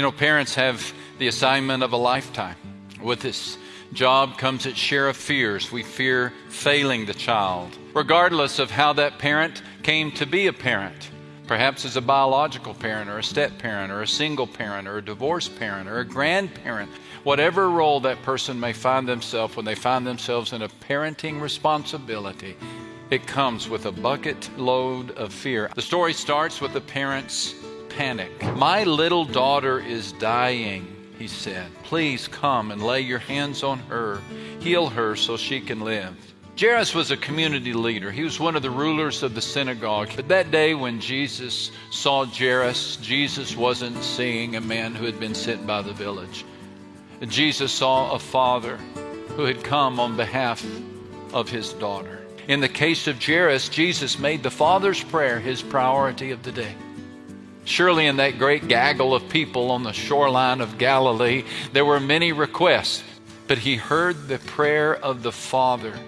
You know, parents have the assignment of a lifetime. With this job comes its share of fears. We fear failing the child, regardless of how that parent came to be a parent. Perhaps as a biological parent, or a step parent, or a single parent, or a divorced parent, or a grandparent. Whatever role that person may find themselves when they find themselves in a parenting responsibility, it comes with a bucket load of fear. The story starts with the parents' panic. My little daughter is dying, he said. Please come and lay your hands on her, heal her so she can live. Jairus was a community leader. He was one of the rulers of the synagogue. But that day when Jesus saw Jairus, Jesus wasn't seeing a man who had been sent by the village. Jesus saw a father who had come on behalf of his daughter. In the case of Jairus, Jesus made the Father's prayer his priority of the day. Surely, in that great gaggle of people on the shoreline of Galilee, there were many requests, but he heard the prayer of the Father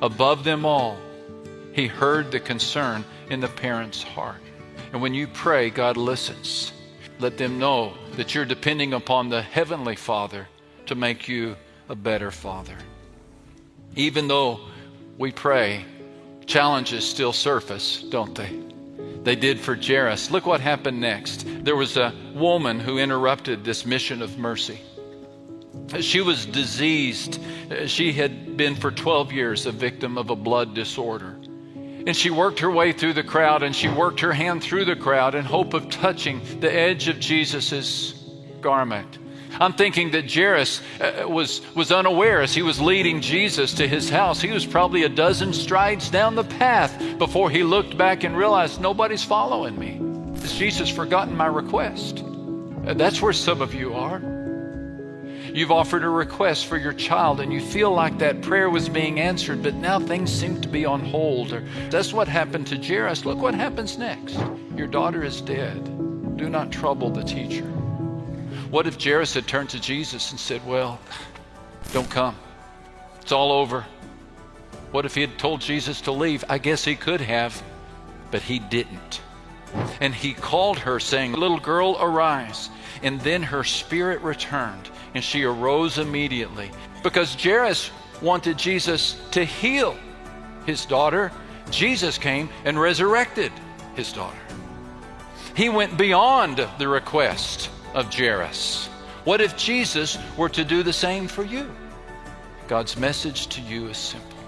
above them all. He heard the concern in the parent's heart. And when you pray, God listens. Let them know that you're depending upon the Heavenly Father to make you a better father. Even though we pray, challenges still surface, don't they? They did for Jairus. Look what happened next. There was a woman who interrupted this mission of mercy. She was diseased. She had been for 12 years a victim of a blood disorder. And she worked her way through the crowd and she worked her hand through the crowd in hope of touching the edge of Jesus' garment. I'm thinking that Jairus uh, was, was unaware as he was leading Jesus to his house. He was probably a dozen strides down the path before he looked back and realized nobody's following me. Has Jesus forgotten my request? Uh, that's where some of you are. You've offered a request for your child and you feel like that prayer was being answered, but now things seem to be on hold. Or that's what happened to Jairus. Look what happens next. Your daughter is dead. Do not trouble the teacher. What if Jairus had turned to Jesus and said, Well, don't come. It's all over. What if he had told Jesus to leave? I guess he could have, but he didn't. And he called her, saying, Little girl, arise. And then her spirit returned, and she arose immediately. Because Jairus wanted Jesus to heal his daughter, Jesus came and resurrected his daughter. He went beyond the request of Jairus. What if Jesus were to do the same for you? God's message to you is simple.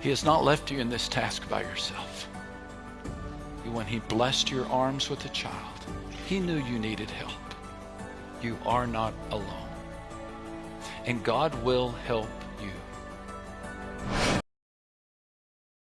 He has not left you in this task by yourself. When He blessed your arms with a child, He knew you needed help. You are not alone. And God will help you.